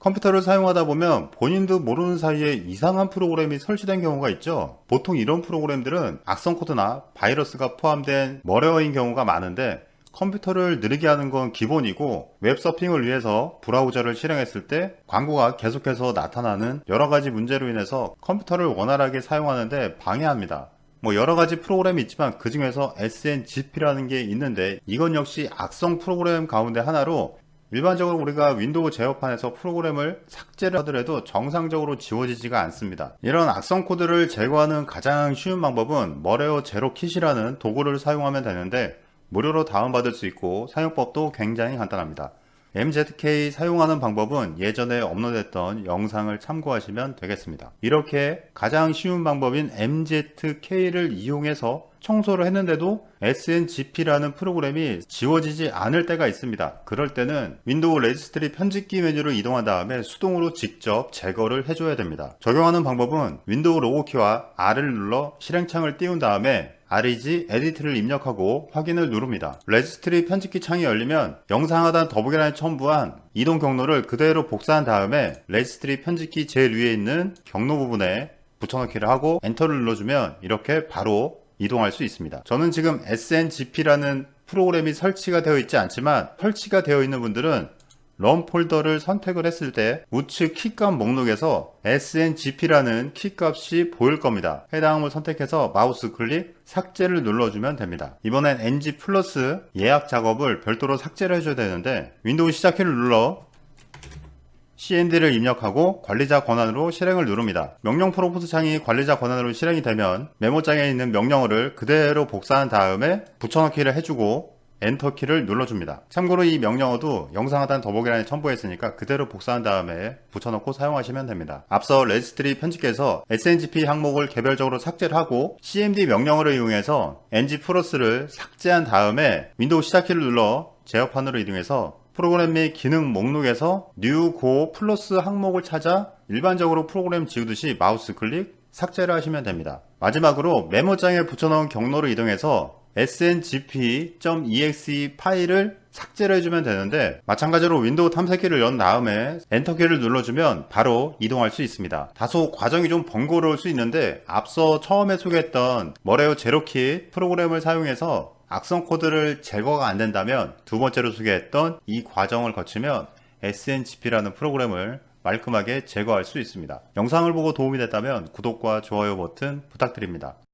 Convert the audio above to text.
컴퓨터를 사용하다 보면 본인도 모르는 사이에 이상한 프로그램이 설치된 경우가 있죠. 보통 이런 프로그램들은 악성 코드나 바이러스가 포함된 머레어인 경우가 많은데 컴퓨터를 느리게 하는 건 기본이고 웹서핑을 위해서 브라우저를 실행했을 때 광고가 계속해서 나타나는 여러가지 문제로 인해서 컴퓨터를 원활하게 사용하는데 방해합니다. 뭐 여러가지 프로그램이 있지만 그 중에서 SNGP라는 게 있는데 이건 역시 악성 프로그램 가운데 하나로 일반적으로 우리가 윈도우 제어판에서 프로그램을 삭제를 하더라도 정상적으로 지워지지가 않습니다. 이런 악성 코드를 제거하는 가장 쉬운 방법은 Malware Zero Kit이라는 도구를 사용하면 되는데 무료로 다운받을 수 있고 사용법도 굉장히 간단합니다. MZK 사용하는 방법은 예전에 업로드했던 영상을 참고하시면 되겠습니다. 이렇게 가장 쉬운 방법인 MZK를 이용해서 청소를 했는데도 SNGP라는 프로그램이 지워지지 않을 때가 있습니다. 그럴 때는 윈도우 레지스트리 편집기 메뉴를 이동한 다음에 수동으로 직접 제거를 해줘야 됩니다. 적용하는 방법은 윈도우 로고키와 R을 눌러 실행창을 띄운 다음에 regedit를 입력하고 확인을 누릅니다. 레지스트리 편집기 창이 열리면 영상 하단 더보기란에 첨부한 이동 경로를 그대로 복사한 다음에 레지스트리 편집기 제일 위에 있는 경로 부분에 붙여넣기를 하고 엔터를 눌러주면 이렇게 바로 이동할 수 있습니다. 저는 지금 SNGP라는 프로그램이 설치가 되어 있지 않지만 설치가 되어 있는 분들은 Run 폴더를 선택을 했을 때 우측 키값 목록에서 SNGP라는 키값이 보일 겁니다. 해당을 선택해서 마우스 클릭 삭제를 눌러주면 됩니다. 이번엔 NG Plus 예약 작업을 별도로 삭제를 해줘야 되는데 윈도우 시작키를 눌러 CMD를 입력하고 관리자 권한으로 실행을 누릅니다. 명령 프롬프트 창이 관리자 권한으로 실행이 되면 메모장에 있는 명령어를 그대로 복사한 다음에 붙여넣기를 해주고 엔터키를 눌러줍니다. 참고로 이 명령어도 영상 하단 더보기란에 첨부했으니까 그대로 복사한 다음에 붙여넣고 사용하시면 됩니다. 앞서 레지스트리 편집기에서 SNGP 항목을 개별적으로 삭제를 하고 CMD 명령어를 이용해서 NG Plus를 삭제한 다음에 윈도우 시작키를 눌러 제어판으로 이동해서 프로그램 및 기능 목록에서 New Go Plus 항목을 찾아 일반적으로 프로그램 지우듯이 마우스 클릭 삭제를 하시면 됩니다. 마지막으로 메모장에 붙여넣은 경로로 이동해서 sngp.exe 파일을 삭제를 해주면 되는데 마찬가지로 윈도우 탐색기를 연 다음에 엔터키를 눌러주면 바로 이동할 수 있습니다. 다소 과정이 좀 번거로울 수 있는데 앞서 처음에 소개했던 Malware Zero Kit 프로그램을 사용해서 악성 코드를 제거가 안 된다면 두 번째로 소개했던 이 과정을 거치면 SNGP라는 프로그램을 말끔하게 제거할 수 있습니다. 영상을 보고 도움이 됐다면 구독과 좋아요 버튼 부탁드립니다.